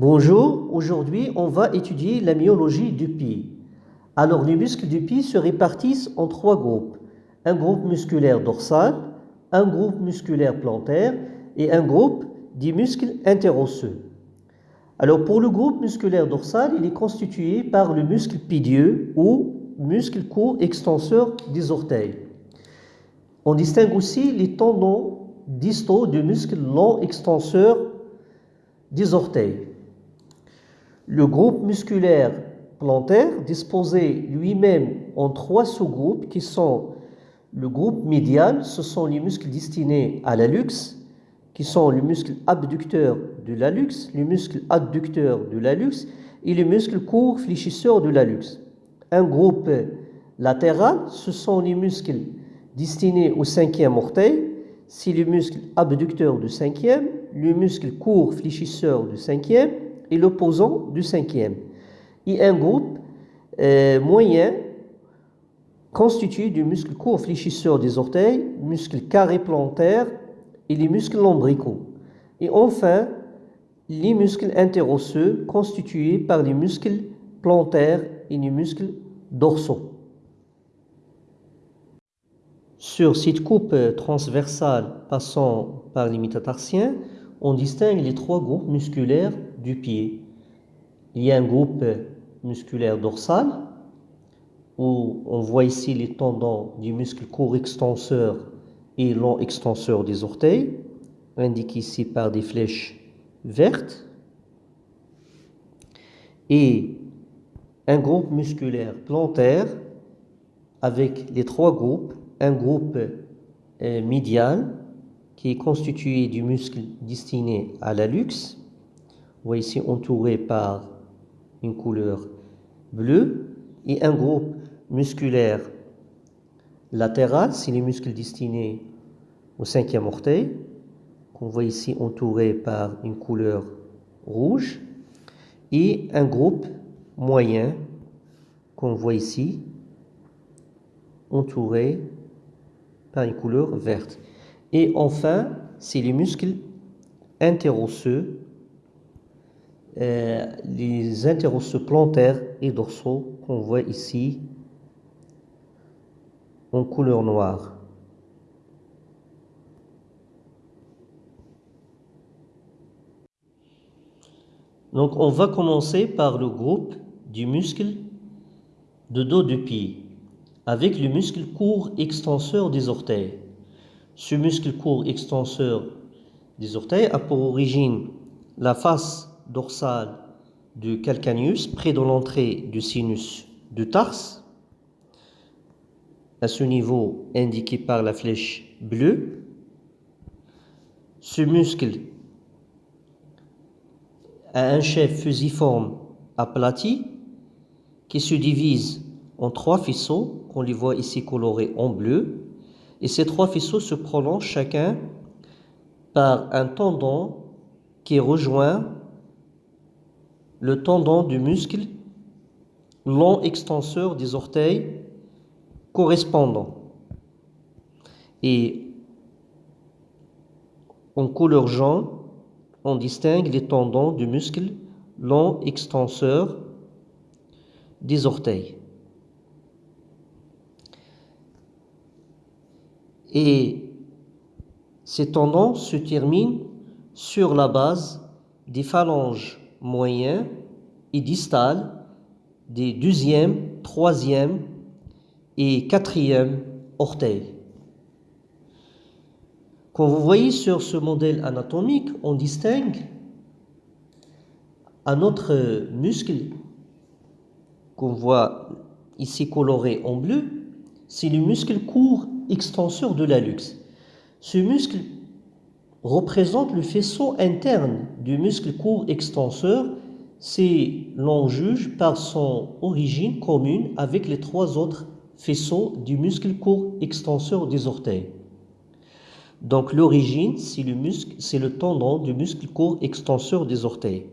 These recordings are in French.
Bonjour, aujourd'hui on va étudier la myologie du pied. Alors les muscles du pied se répartissent en trois groupes. Un groupe musculaire dorsal, un groupe musculaire plantaire et un groupe des muscles interosseux. Alors pour le groupe musculaire dorsal, il est constitué par le muscle pidieux ou muscle court extenseur des orteils. On distingue aussi les tendons distaux du muscle long extenseur des orteils. Le groupe musculaire plantaire, disposé lui-même en trois sous-groupes qui sont le groupe médial, ce sont les muscles destinés à l'allux, qui sont le muscle abducteur de l'allux, le muscle adducteur de l'allux et le muscle court fléchisseur de l'allux. Un groupe latéral, ce sont les muscles destinés au cinquième orteil, c'est le muscle abducteur du cinquième, le muscle court fléchisseur du cinquième et l'opposant du cinquième. Et un groupe euh, moyen constitué du muscle court fléchisseur des orteils, muscle carré plantaire et les muscles lombricaux. Et enfin, les muscles interosseux constitués par les muscles plantaires et les muscles dorsaux. Sur cette coupe transversale passant par les métatarsiens, on distingue les trois groupes musculaires du pied. Il y a un groupe musculaire dorsal, où on voit ici les tendons du muscle court extenseur et long extenseur des orteils, indiqués ici par des flèches vertes. Et un groupe musculaire plantaire avec les trois groupes, un groupe euh, médial qui est constitué du muscle destiné à l'allux, vous voyez ici entouré par une couleur bleue, et un groupe musculaire latéral, c'est les muscles destinés au cinquième orteil, qu'on voit ici entouré par une couleur rouge, et un groupe moyen qu'on voit ici entouré par une couleur verte. Et enfin, c'est les muscles interosseux, euh, les interosseux plantaires et dorsaux qu'on voit ici en couleur noire. Donc on va commencer par le groupe du muscle de dos du pied avec le muscle court extenseur des orteils. Ce muscle court extenseur des orteils a pour origine la face dorsale du calcaneus près de l'entrée du sinus du tarse, à ce niveau indiqué par la flèche bleue. Ce muscle a un chef fusiforme aplati qui se divise en trois faisceaux, qu'on les voit ici colorés en bleu. Et ces trois faisceaux se prolongent chacun par un tendon qui rejoint le tendon du muscle long extenseur des orteils correspondant. Et en couleur jaune, on distingue les tendons du muscle long extenseur des orteils. Et ces tendons se terminent sur la base des phalanges moyens et distales des deuxième, troisième et quatrième orteils. Quand vous voyez sur ce modèle anatomique, on distingue un autre muscle qu'on voit ici coloré en bleu, c'est le muscle court extenseur de l'allux. Ce muscle représente le faisceau interne du muscle court extenseur. C'est l'on juge par son origine commune avec les trois autres faisceaux du muscle court extenseur des orteils. Donc l'origine, c'est le, muscle, c'est le tendon du muscle court extenseur des orteils.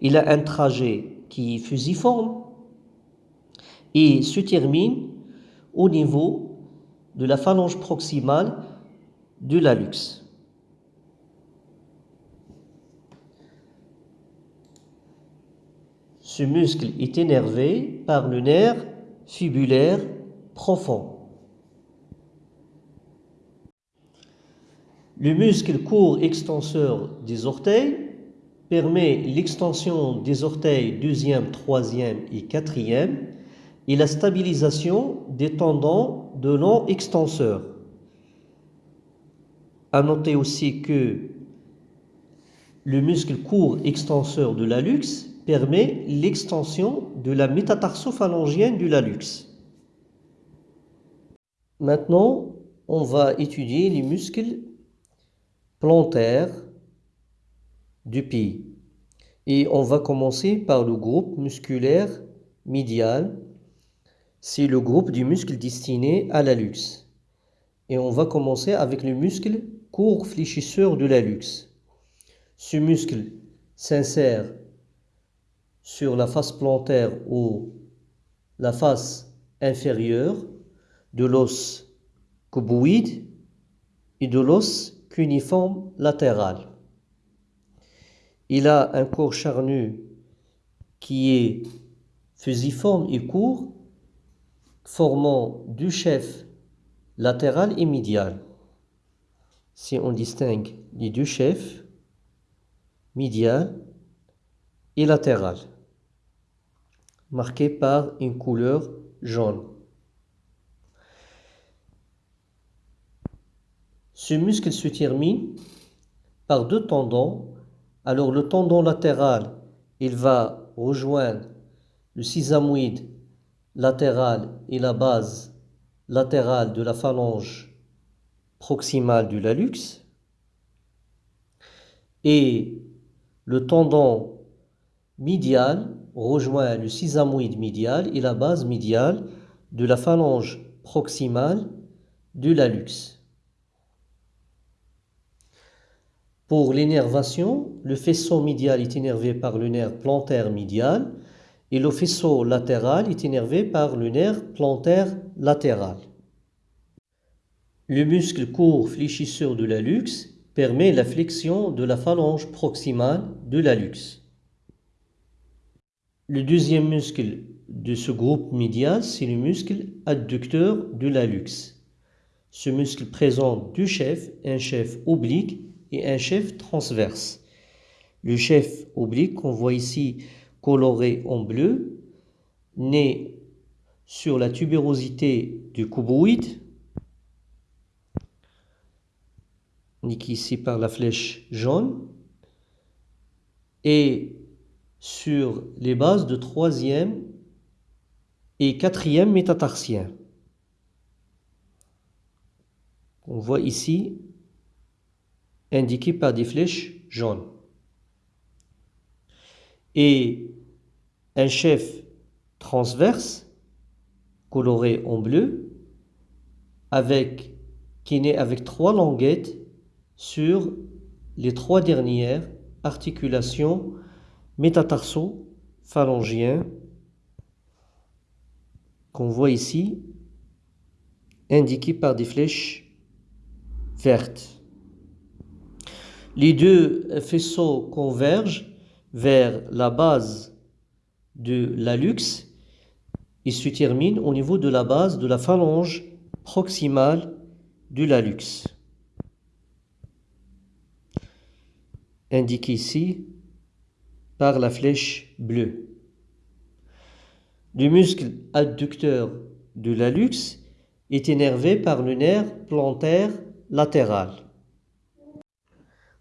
Il a un trajet qui est fusiforme et se termine au niveau de la phalange proximale de l'allux. Muscle est énervé par le nerf fibulaire profond. Le muscle court extenseur des orteils permet l'extension des orteils deuxième, troisième et quatrième et la stabilisation des tendons de long extenseur. À noter aussi que le muscle court extenseur de l'allux permet l'extension de la métatarso-phalangienne du lalux. Maintenant, on va étudier les muscles plantaires du pied. Et on va commencer par le groupe musculaire médial. C'est le groupe du muscle destiné à l'allux. Et on va commencer avec le muscle court fléchisseur de l'allux. Ce muscle s'insère sur la face plantaire ou la face inférieure de l'os cuboïde et de l'os cuniforme latéral. Il a un corps charnu qui est fusiforme et court, formant du chef latéral et médial. Si on distingue les deux chefs, médial latéral, marqués par une couleur jaune. Ce muscle se termine par deux tendons. Alors le tendon latéral, il va rejoindre le sisamoïde latéral et la base latérale de la phalange proximale du lalux. Et le tendon médial rejoint le sisamoïde médial et la base médiale de la phalange proximale du lalux. Pour l'énervation, le faisceau médial est énervé par le nerf plantaire médial et le faisceau latéral est énervé par le nerf plantaire latéral. Le muscle court fléchisseur de l'allux permet la flexion de la phalange proximale de l'allux. Le deuxième muscle de ce groupe médial, c'est le muscle adducteur de l'allux. Ce muscle présente deux chefs, un chef oblique et un chef transverse. Le chef oblique qu'on voit ici coloré en bleu naît sur la tubérosité du cuboïde, indiqué ici par la flèche jaune, et sur les bases de troisième et quatrième métatarsien. On voit ici indiqué par des flèches jaunes. Et un chef transverse coloré en bleu avec, qui naît avec trois languettes sur les trois dernières articulations métatarso-phalangiens qu'on voit ici indiquées par des flèches vertes. Les deux faisceaux convergent vers la base de l'allux et se terminent au niveau de la base de la phalange proximale du lalux. Indiqué ici par la flèche bleue. Le muscle adducteur de l'allux est énervé par le nerf plantaire latéral.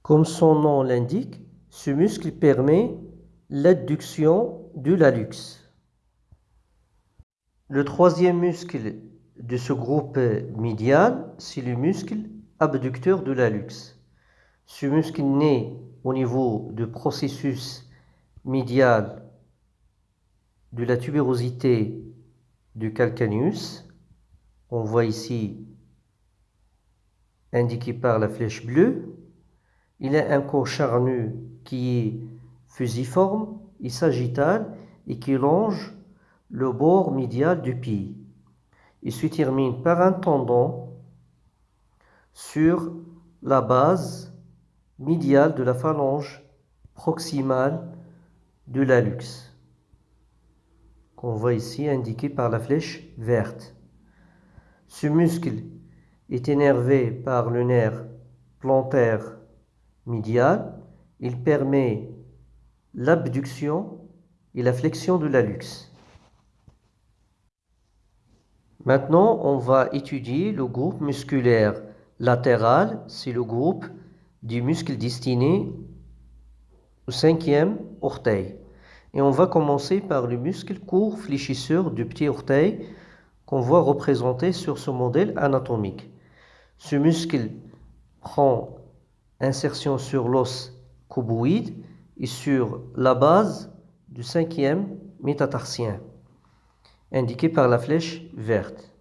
Comme son nom l'indique, ce muscle permet l'adduction du lalux. Le troisième muscle de ce groupe médial, c'est le muscle abducteur de l'allux. Ce muscle naît au niveau du processus médial de la tubérosité du calcaneus. On voit ici indiqué par la flèche bleue. Il a un corps charnu qui est fusiforme et sagittal et qui longe le bord médial du pied. Il se termine par un tendon sur la base médiale de la phalange proximale de l'allux. qu'on voit ici indiqué par la flèche verte. Ce muscle est énervé par le nerf plantaire médial. Il permet l'abduction et la flexion de l'allux. Maintenant, on va étudier le groupe musculaire latéral. C'est le groupe du muscle destiné au cinquième Et on va commencer par le muscle court fléchisseur du petit orteil qu'on voit représenté sur ce modèle anatomique. Ce muscle prend insertion sur l'os cuboïde et sur la base du cinquième métatarsien, indiqué par la flèche verte.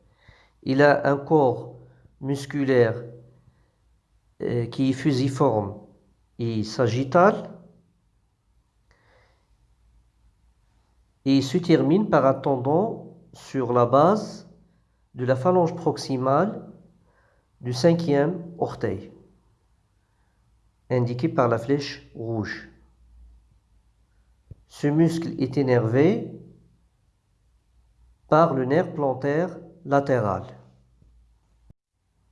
Il a un corps musculaire euh, qui est fusiforme et sagittal et se termine par un tendon sur la base de la phalange proximale du cinquième orteil indiqué par la flèche rouge. Ce muscle est énervé par le nerf plantaire latéral.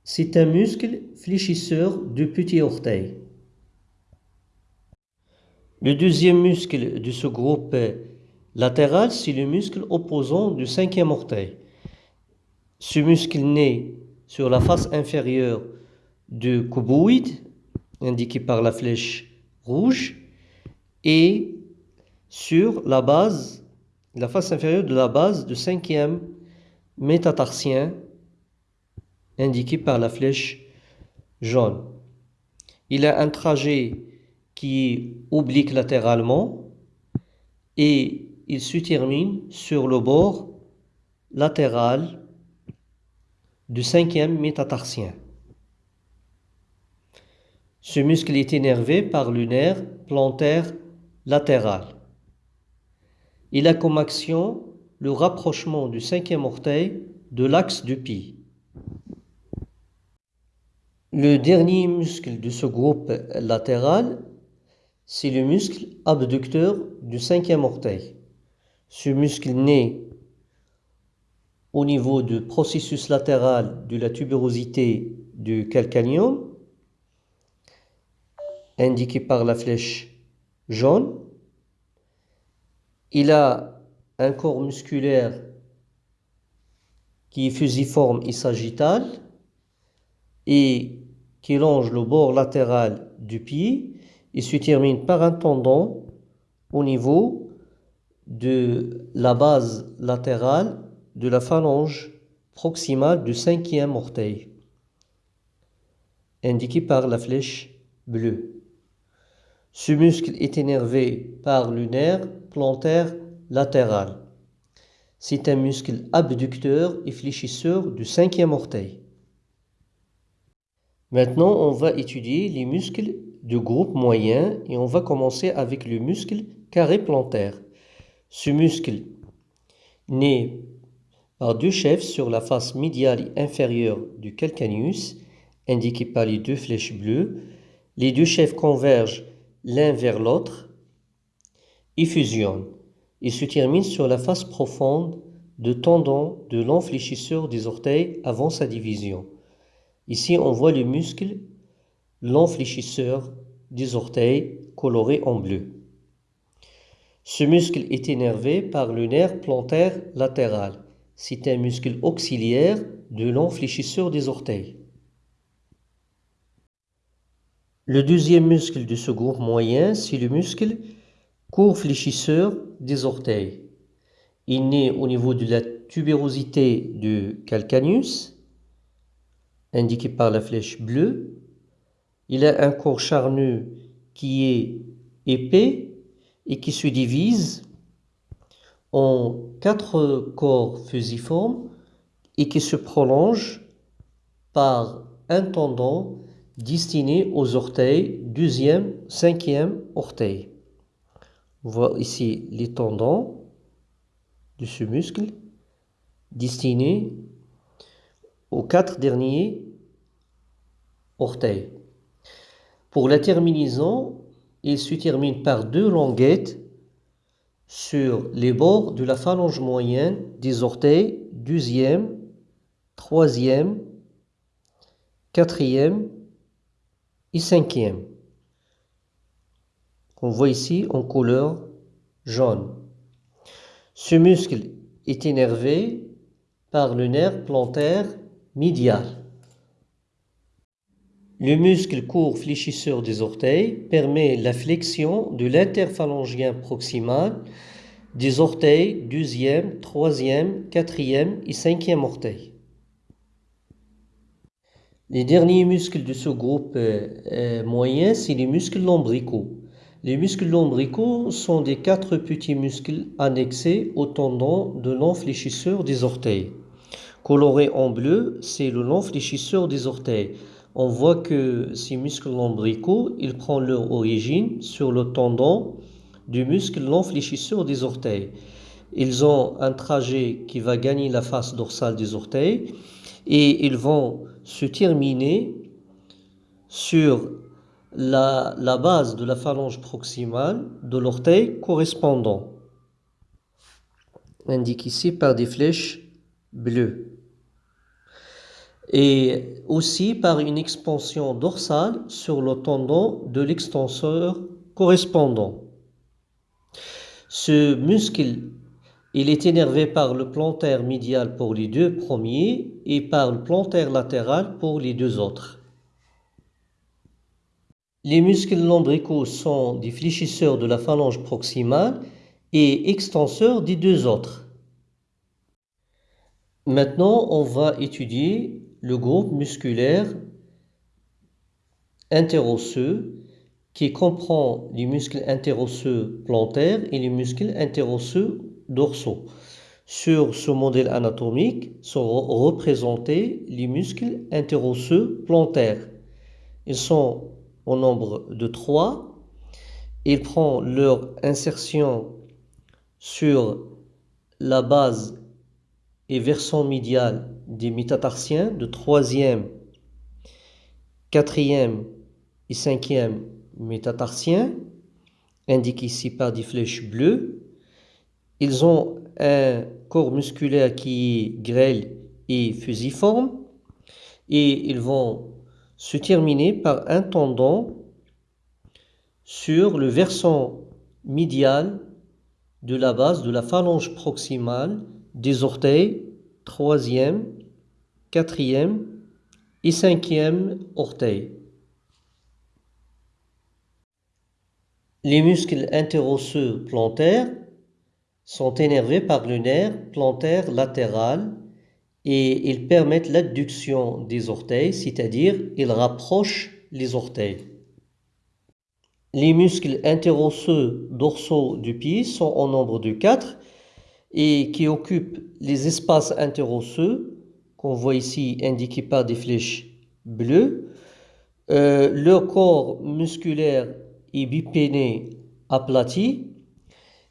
C'est un muscle fléchisseur du petit orteil. Le deuxième muscle de ce groupe latéral, c'est le muscle opposant du cinquième orteil. Ce muscle naît sur la face inférieure du cuboïde indiqué par la flèche rouge, et sur la base, la face inférieure de la base du cinquième métatarsien, indiqué par la flèche jaune. Il a un trajet qui est oblique latéralement et il se termine sur le bord latéral du cinquième métatarsien. Ce muscle est énervé par le nerf plantaire latéral. Il a comme action le rapprochement du cinquième orteil de l'axe du pied. Le dernier muscle de ce groupe latéral, c'est le muscle abducteur du cinquième orteil. Ce muscle naît au niveau du processus latéral de la tuberosité du calcaneum indiqué par la flèche jaune. Il a un corps musculaire qui est fusiforme et sagittal et qui longe le bord latéral du pied et se termine par un tendon au niveau de la base latérale de la phalange proximale du cinquième orteil, indiqué par la flèche bleue. Ce muscle est énervé par le nerf plantaire latéral. C'est un muscle abducteur et fléchisseur du cinquième orteil. Maintenant, on va étudier les muscles du groupe moyen et on va commencer avec le muscle carré plantaire. Ce muscle naît par deux chefs sur la face médiale et inférieure du calcaneus, indiqués par les deux flèches bleues. Les deux chefs convergent l'un vers l'autre, ils fusionnent et se terminent sur la face profonde de tendon de l'enfléchisseur des orteils avant sa division. Ici, on voit le muscle l'enfléchisseur des orteils coloré en bleu. Ce muscle est énervé par le nerf plantaire latéral. C'est un muscle auxiliaire de l'enfléchisseur des orteils. Le deuxième muscle de ce groupe moyen, c'est le muscle court fléchisseur des orteils. Il naît au niveau de la tubérosité du calcaneus, indiqué par la flèche bleue. Il a un corps charnu qui est épais et qui se divise en quatre corps fusiformes et qui se prolonge par un tendon destiné aux orteils, deuxième, cinquième orteil. On voit ici les tendons de ce muscle destinés aux quatre derniers orteils. Pour la terminaison, il se termine par deux languettes sur les bords de la phalange moyenne des orteils deuxième, troisième, quatrième et cinquième. On voit ici en couleur jaune. Ce muscle est énervé par le nerf plantaire médial. Le muscle court fléchisseur des orteils permet la flexion de l'interphalangien proximal des orteils deuxième, troisième, quatrième et cinquième orteil. Les derniers muscles de ce groupe euh, moyen, c'est les muscles lombricaux. Les muscles lombricaux sont des quatre petits muscles annexés au tendon de l'enfléchisseur des orteils. Coloré en bleu, c'est le long fléchisseur des orteils. On voit que ces muscles lombricaux, ils prennent leur origine sur le tendon du muscle long fléchisseur des orteils. Ils ont un trajet qui va gagner la face dorsale des orteils et ils vont se terminer sur la, la base de la phalange proximale de l'orteil correspondant, indiqué ici par des flèches bleues et aussi par une expansion dorsale sur le tendon de l'extenseur correspondant. Ce muscle, il est énervé par le plantaire médial pour les deux premiers et par le plantaire latéral pour les deux autres. Les muscles lombricaux sont des fléchisseurs de la phalange proximale et extenseurs des deux autres. Maintenant, on va étudier le groupe musculaire interosseux qui comprend les muscles interosseux plantaires et les muscles interosseux dorsaux. Sur ce modèle anatomique sont représentés les muscles interosseux plantaires. Ils sont au nombre de trois. Ils prennent leur insertion sur la base et versant médial des métatarsiens de troisième, quatrième et cinquième métatarsien, indiqués ici par des flèches bleues. Ils ont un corps musculaire qui est grêle et fusiforme et ils vont se terminer par un tendon sur le versant médial de la base de la phalange proximale des orteils troisième, quatrième et cinquième orteil. Les muscles interosseux plantaires sont énervés par le nerf plantaire latéral et ils permettent l'adduction des orteils, c'est-à-dire ils rapprochent les orteils. Les muscles interosseux dorsaux du pied sont au nombre de quatre et qui occupent les espaces interosseux qu'on voit ici indiqués par des flèches bleues. Euh, leur corps musculaire est bipéné aplati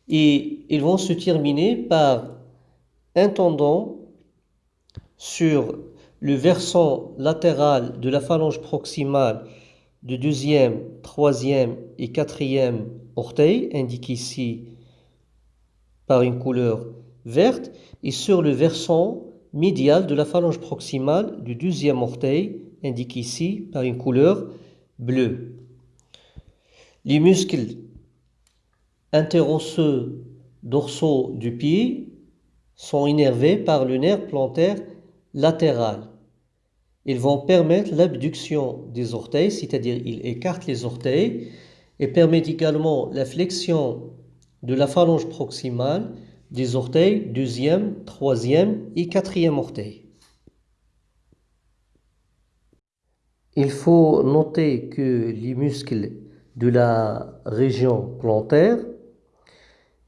et ils vont se terminer par un tendon sur le versant latéral de la phalange proximale du deuxième, troisième et quatrième orteil, indiqué ici par une couleur verte, et sur le versant médial de la phalange proximale du deuxième orteil, indiqué ici par une couleur bleue. Les muscles interosseux dorsaux du pied sont innervés par le nerf plantaire latéral. Ils vont permettre l'abduction des orteils, c'est-à-dire ils écartent les orteils et permettent également la flexion de la phalange proximale des orteils deuxième, troisième et quatrième orteil. Il faut noter que les muscles de la région plantaire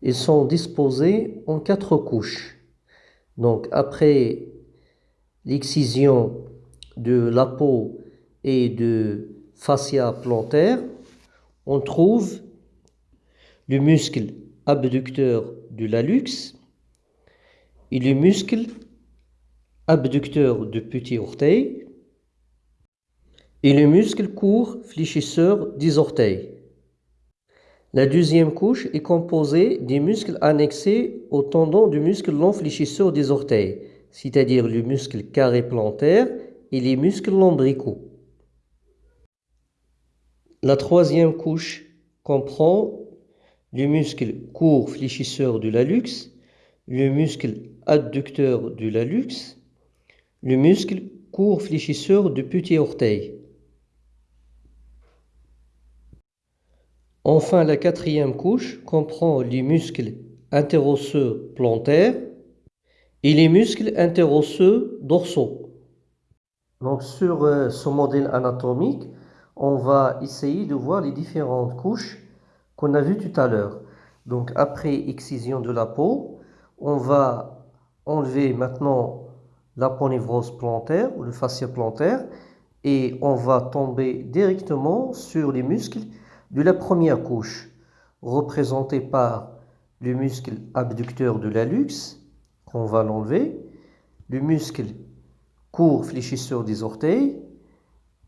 ils sont disposés en quatre couches. Donc après l'excision de la peau et de fascia plantaire, on trouve le muscle abducteur du lalux et le muscle abducteur du petit orteil et le muscle court fléchisseur des orteils. La deuxième couche est composée des muscles annexés au tendon du muscle long fléchisseur des orteils, c'est-à-dire le muscle carré plantaire et les muscles lombricaux. La troisième couche comprend le muscle court fléchisseur du lalux, le muscle adducteur du lalux, le muscle court fléchisseur du petit orteil. Enfin, la quatrième couche comprend les muscles interosseux plantaires et les muscles interosseux dorsaux. Donc sur euh, ce modèle anatomique, on va essayer de voir les différentes couches qu'on a vues tout à l'heure. Donc après excision de la peau, on va enlever maintenant l'aponevrose plantaire ou le fascia plantaire et on va tomber directement sur les muscles de la première couche, représentée par le muscle abducteur de l'allux, qu'on va l'enlever, le muscle court fléchisseur des orteils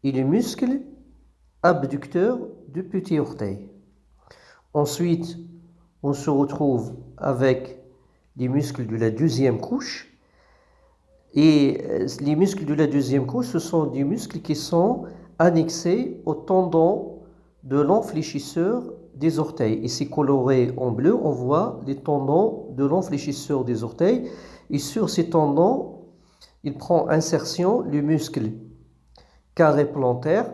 et le muscle abducteur du petit orteil. Ensuite, on se retrouve avec les muscles de la deuxième couche. Et euh, les muscles de la deuxième couche, ce sont des muscles qui sont annexés au tendon de l'enfléchisseur des orteils. Ici coloré en bleu, on voit les tendons de l'enfléchisseur des orteils. Et sur ces tendons, il prend insertion le muscle carré plantaire,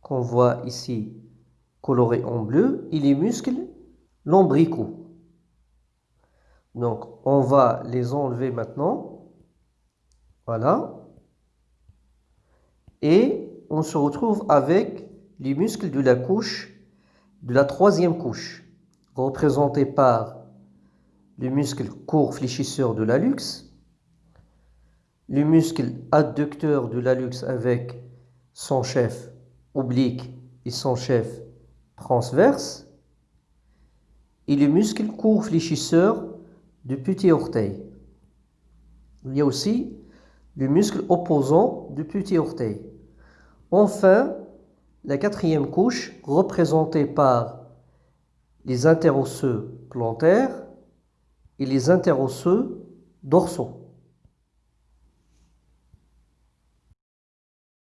qu'on voit ici coloré en bleu, et les muscles lombricaux. Donc, on va les enlever maintenant. Voilà. Et on se retrouve avec les muscles de la couche, de la troisième couche, représentés par le muscle court fléchisseur de l'allux, le muscle adducteur de l'allux avec son chef oblique et son chef transverse, et le muscle court fléchisseur du petit orteil. Il y a aussi le muscle opposant du petit orteil. Enfin, la quatrième couche, représentée par les interosseux plantaires et les interosseux dorsaux.